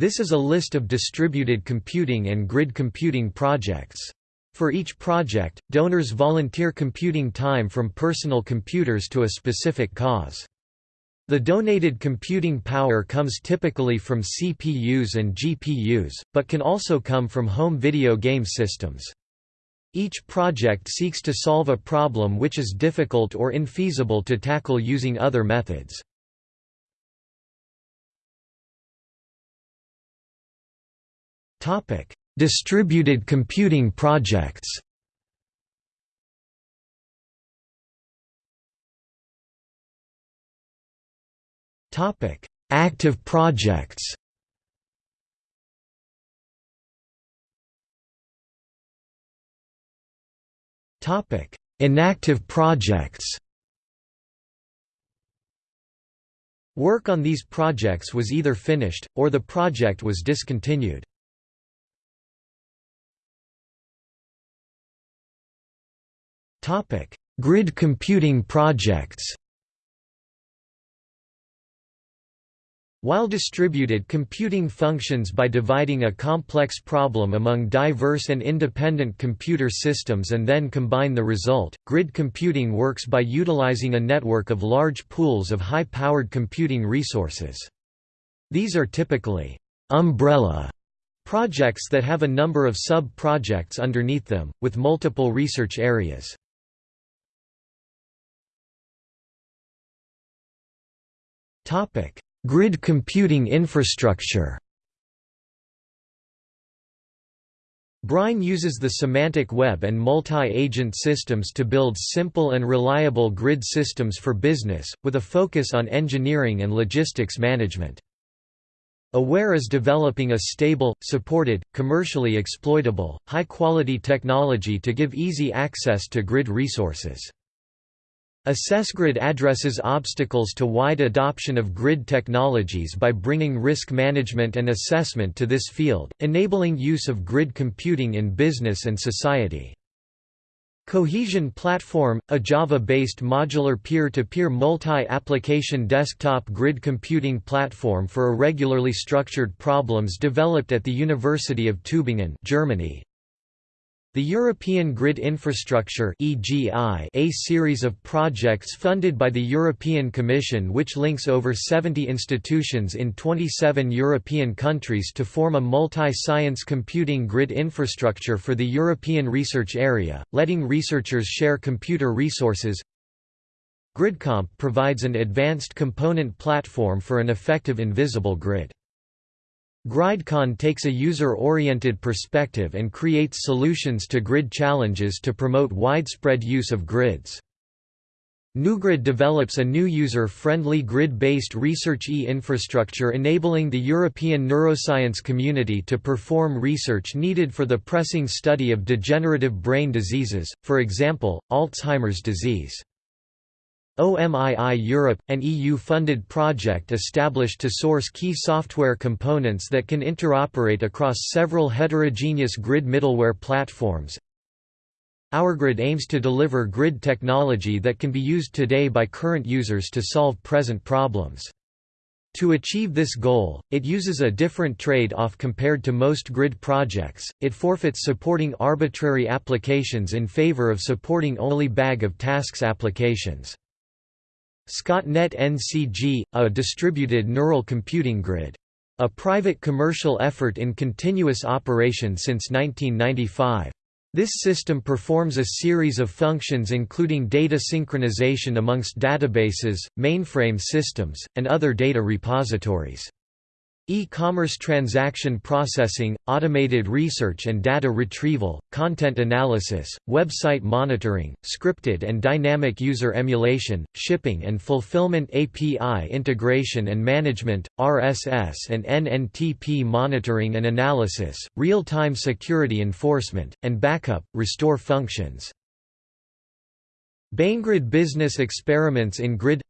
This is a list of distributed computing and grid computing projects. For each project, donors volunteer computing time from personal computers to a specific cause. The donated computing power comes typically from CPUs and GPUs, but can also come from home video game systems. Each project seeks to solve a problem which is difficult or infeasible to tackle using other methods. Topic: Distributed computing projects. Topic: Active projects. Topic: Inactive projects. Work on these projects was either finished, or the project was discontinued. Topic: Grid computing projects. While distributed computing functions by dividing a complex problem among diverse and independent computer systems and then combine the result, grid computing works by utilizing a network of large pools of high-powered computing resources. These are typically umbrella projects that have a number of sub-projects underneath them, with multiple research areas. Grid computing infrastructure BREIN uses the semantic web and multi-agent systems to build simple and reliable grid systems for business, with a focus on engineering and logistics management. Aware is developing a stable, supported, commercially exploitable, high-quality technology to give easy access to grid resources. AssessGrid addresses obstacles to wide adoption of grid technologies by bringing risk management and assessment to this field, enabling use of grid computing in business and society. Cohesion Platform, a Java-based modular peer-to-peer multi-application desktop grid computing platform for irregularly structured problems developed at the University of Tübingen Germany, the European Grid Infrastructure a series of projects funded by the European Commission which links over 70 institutions in 27 European countries to form a multi-science computing grid infrastructure for the European research area, letting researchers share computer resources. GridComp provides an advanced component platform for an effective invisible grid. GridCon takes a user-oriented perspective and creates solutions to grid challenges to promote widespread use of grids. neuGRID develops a new user-friendly grid-based research e-infrastructure enabling the European neuroscience community to perform research needed for the pressing study of degenerative brain diseases, for example, Alzheimer's disease. OMII Europe, an EU-funded project established to source key software components that can interoperate across several heterogeneous grid middleware platforms. OurGrid aims to deliver grid technology that can be used today by current users to solve present problems. To achieve this goal, it uses a different trade-off compared to most grid projects, it forfeits supporting arbitrary applications in favor of supporting only bag of tasks applications. Scottnet NCG, a distributed neural computing grid. A private commercial effort in continuous operation since 1995. This system performs a series of functions including data synchronization amongst databases, mainframe systems, and other data repositories. E-commerce transaction processing, automated research and data retrieval, content analysis, website monitoring, scripted and dynamic user emulation, shipping and fulfillment API integration and management, RSS and NNTP monitoring and analysis, real-time security enforcement, and backup, restore functions. BEinGRID business experiments in grid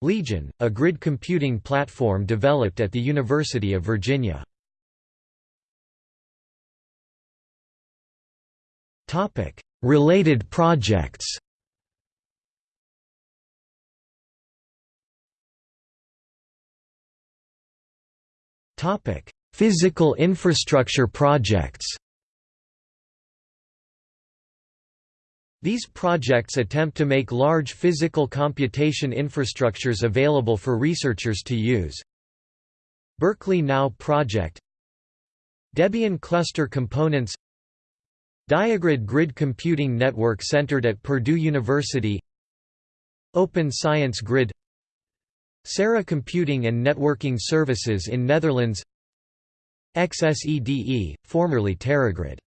Legion, a grid computing platform developed at the University of Virginia. Related projects Physical infrastructure projects. These projects attempt to make large physical computation infrastructures available for researchers to use. Berkeley Now project. Debian Cluster Components. Diagrid Grid Computing Network centered at Purdue University. Open Science Grid. SARA Computing and Networking Services in Netherlands. XSEDE, formerly TeraGrid